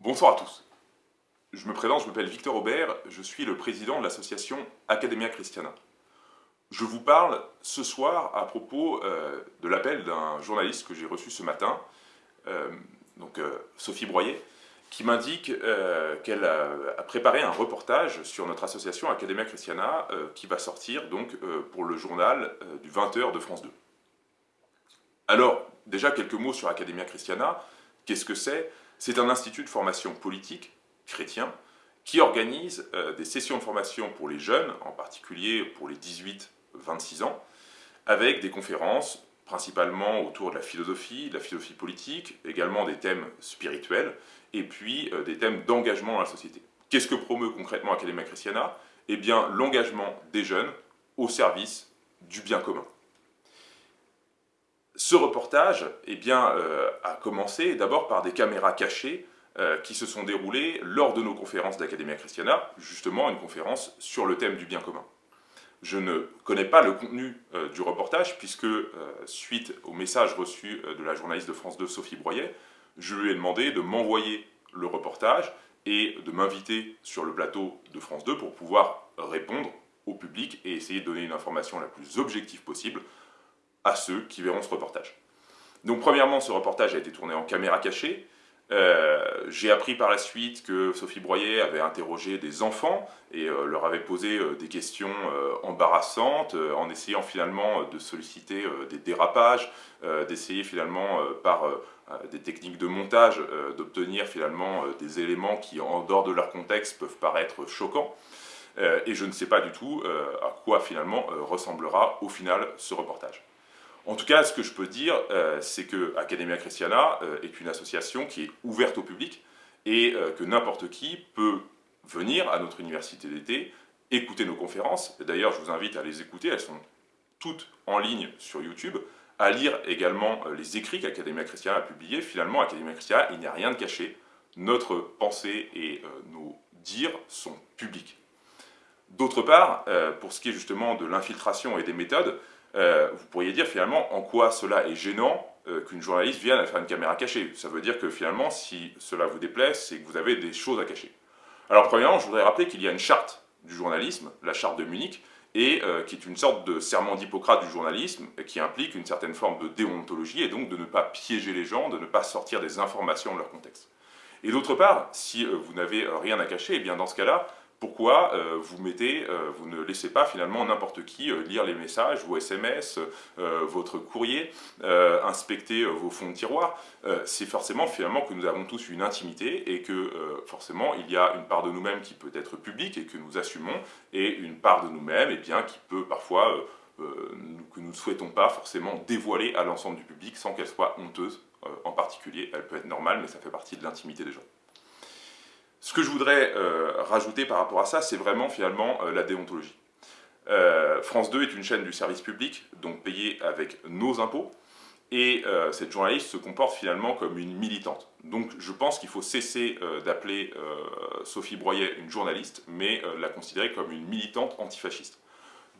Bonsoir à tous. Je me présente, je m'appelle Victor Aubert, je suis le président de l'association Academia Christiana. Je vous parle ce soir à propos euh, de l'appel d'un journaliste que j'ai reçu ce matin, euh, donc euh, Sophie Broyer, qui m'indique qu'elle a, préparé un reportage sur notre association Academia Christiana qui va sortir donc pour le journal du 20h de France 2. Alors, déjà quelques mots sur Academia Christiana. Qu'est-ce que c'est? C'est un institut de formation politique chrétien qui organise euh, des sessions de formation pour les jeunes, en particulier pour les 18-26 ans, avec des conférences principalement autour de la philosophie, de la philosophie politique, également des thèmes spirituels, et puis euh, des thèmes d'engagement dans la société. Qu'est-ce que promeut concrètement Academia Christiana? Eh bien, l'engagement des jeunes au service du bien commun. Ce reportage eh bien, euh, a commencé d'abord par des caméras cachées euh, qui se sont déroulées lors de nos conférences d'Academia Christiana, justement une conférence sur le thème du bien commun. Je ne connais pas le contenu euh, du reportage puisque, suite au message reçu de la journaliste de France 2, Sophie Broyet, je lui ai demandé de m'envoyer le reportage et de m'inviter sur le plateau de France 2 pour pouvoir répondre au public et essayer de donner une information la plus objective possible à ceux qui verront ce reportage. Donc premièrement, ce reportage a été tourné en caméra cachée. Euh, j'ai appris par la suite que Sophie Broyer avait interrogé des enfants et euh, leur avait posé euh, des questions embarrassantes en essayant finalement de solliciter des dérapages, d'essayer finalement par des techniques de montage d'obtenir finalement des éléments qui en dehors de leur contexte peuvent paraître choquants. et je ne sais pas du tout à quoi finalement ressemblera au final ce reportage. En tout cas, ce que je peux dire, euh, c'est que Academia Christiana euh, est une association qui est ouverte au public et euh, que n'importe qui peut venir à notre université d'été, écouter nos conférences. D'ailleurs, je vous invite à les écouter, elles sont toutes en ligne sur YouTube, à lire également les écrits qu'Academia Christiana a publiés. Finalement, Academia Christiana, il n'y a rien de caché. Notre pensée et nos dires sont publics. D'autre part, pour ce qui est justement de l'infiltration et des méthodes, euh, vous pourriez dire finalement en quoi cela est gênant euh, qu'une journaliste vienne à faire une caméra cachée. Ça veut dire que finalement, si cela vous déplaît, c'est que vous avez des choses à cacher. Alors premièrement, je voudrais rappeler qu'il y a une charte du journalisme, la charte de Munich, et euh, qui est une sorte de serment d'Hippocrate du journalisme, qui implique une certaine forme de déontologie, et donc de ne pas piéger les gens, de ne pas sortir des informations de leur contexte. Et d'autre part, si vous n'avez rien à cacher, et eh bien dans ce cas-là, pourquoi euh, vous mettez, euh, vous ne laissez pas finalement n'importe qui euh, lire les messages, vos SMS, votre courrier, inspecter vos fonds de tiroir C'est forcément finalement que nous avons tous une intimité et que forcément il y a une part de nous-mêmes qui peut être publique et que nous assumons et une part de nous-mêmes eh bien qui peut parfois que nous ne souhaitons pas forcément dévoiler à l'ensemble du public sans qu'elle soit honteuse en particulier. Elle peut être normale mais ça fait partie de l'intimité des gens. Ce que je voudrais euh, rajouter par rapport à ça, c'est vraiment finalement euh, la déontologie. Euh, France 2 est une chaîne du service public, donc payée avec nos impôts, et cette journaliste se comporte finalement comme une militante. Donc je pense qu'il faut cesser d'appeler Sophie Broyet une journaliste, mais la considérer comme une militante antifasciste.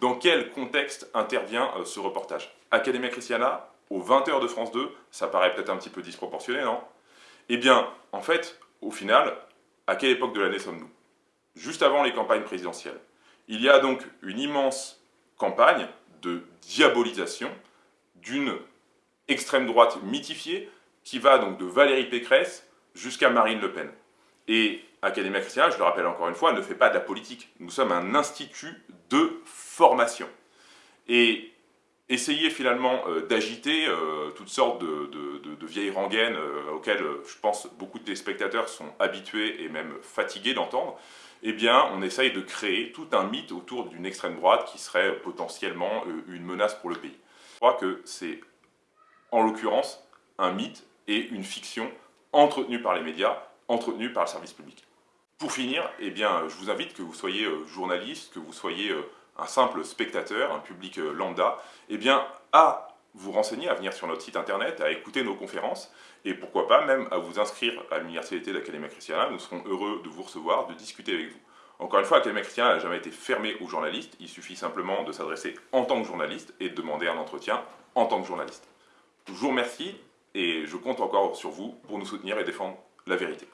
Dans quel contexte intervient ce reportage? Academia Christiana, aux 20h de France 2, ça paraît peut-être un petit peu disproportionné, non? Eh bien, en fait, au final, à quelle époque de l'année sommes-nous? Juste avant les campagnes présidentielles. Il y a donc une immense campagne de diabolisation d'une extrême droite mythifiée qui va donc de Valérie Pécresse jusqu'à Marine Le Pen. Et Académie Christiana, je le rappelle encore une fois, ne fait pas de la politique. Nous sommes un institut de formation. Essayer finalement euh, d'agiter euh, toutes sortes de, vieilles rengaines euh, auxquelles je pense beaucoup de téléspectateurs sont habitués et même fatigués d'entendre, eh bien on essaye de créer tout un mythe autour d'une extrême droite qui serait potentiellement une menace pour le pays. Je crois que c'est en l'occurrence un mythe et une fiction entretenue par les médias, entretenue par le service public. Pour finir, eh bien, je vous invite que vous soyez journaliste, que vous soyez un simple spectateur, un public euh, lambda, eh bien, à vous renseigner, à venir sur notre site internet, à écouter nos conférences, et pourquoi pas même à vous inscrire à l'Université d'Académie Christiana. Nous serons heureux de vous recevoir, de discuter avec vous. Encore une fois, Académie Christiana n'a jamais été fermée aux journalistes, il suffit simplement de s'adresser en tant que journaliste et de demander un entretien en tant que journaliste. Je vous remercie et je compte encore sur vous pour nous soutenir et défendre la vérité.